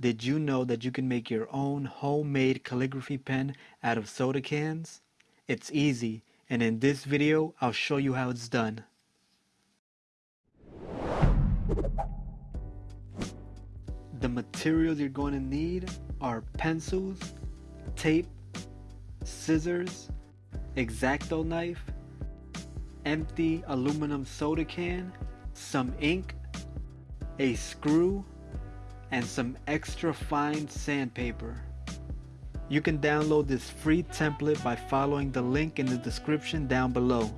Did you know that you can make your own homemade calligraphy pen out of soda cans? It's easy, and in this video, I'll show you how it's done. The materials you're going to need are pencils, tape, scissors, X-Acto knife, empty aluminum soda can, some ink, a screw, and some extra fine sandpaper. You can download this free template by following the link in the description down below.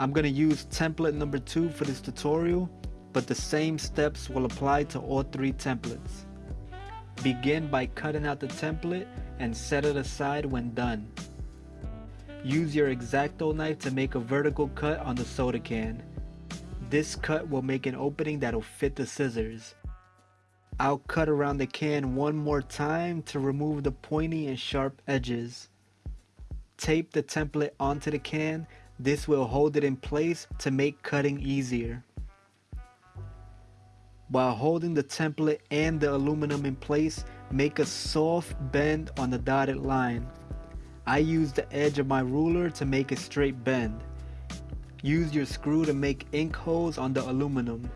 I'm going to use template number 2 for this tutorial, but the same steps will apply to all three templates. Begin by cutting out the template and set it aside when done. Use your X-Acto knife to make a vertical cut on the soda can. This cut will make an opening that'll fit the scissors. I'll cut around the can one more time to remove the pointy and sharp edges. Tape the template onto the can, this will hold it in place to make cutting easier. While holding the template and the aluminum in place, make a soft bend on the dotted line. I use the edge of my ruler to make a straight bend. Use your screw to make ink holes on the aluminum.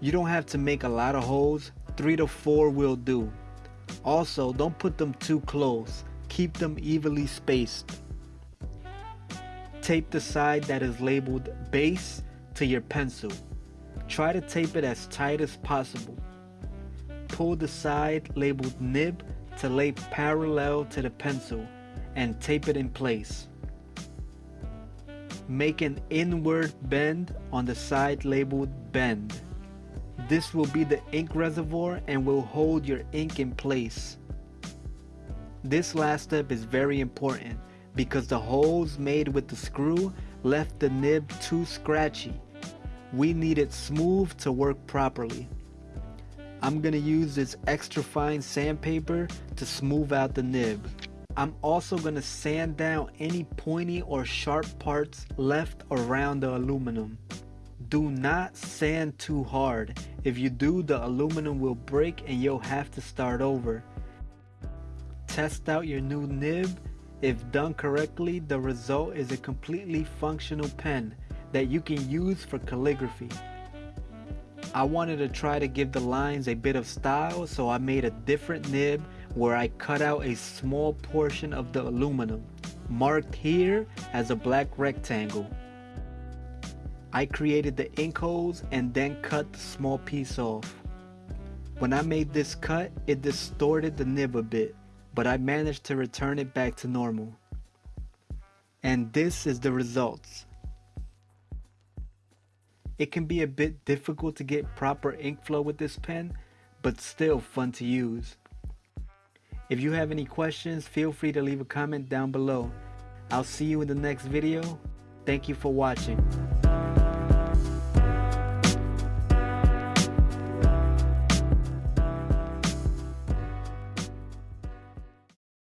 You don't have to make a lot of holes, 3 to 4 will do. Also, don't put them too close, keep them evenly spaced. Tape the side that is labeled base to your pencil. Try to tape it as tight as possible. Pull the side labeled nib to lay parallel to the pencil and tape it in place. Make an inward bend on the side labeled bend. This will be the ink reservoir and will hold your ink in place. This last step is very important because the holes made with the screw left the nib too scratchy. We need it smooth to work properly. I'm gonna use this extra fine sandpaper to smooth out the nib. I'm also gonna sand down any pointy or sharp parts left around the aluminum. Do not sand too hard. If you do, the aluminum will break and you'll have to start over. Test out your new nib. If done correctly, the result is a completely functional pen that you can use for calligraphy. I wanted to try to give the lines a bit of style so I made a different nib where I cut out a small portion of the aluminum, marked here as a black rectangle. I created the ink holes and then cut the small piece off. When I made this cut, it distorted the nib a bit, but I managed to return it back to normal. And this is the results. It can be a bit difficult to get proper ink flow with this pen, but still fun to use. If you have any questions, feel free to leave a comment down below. I'll see you in the next video. Thank you for watching.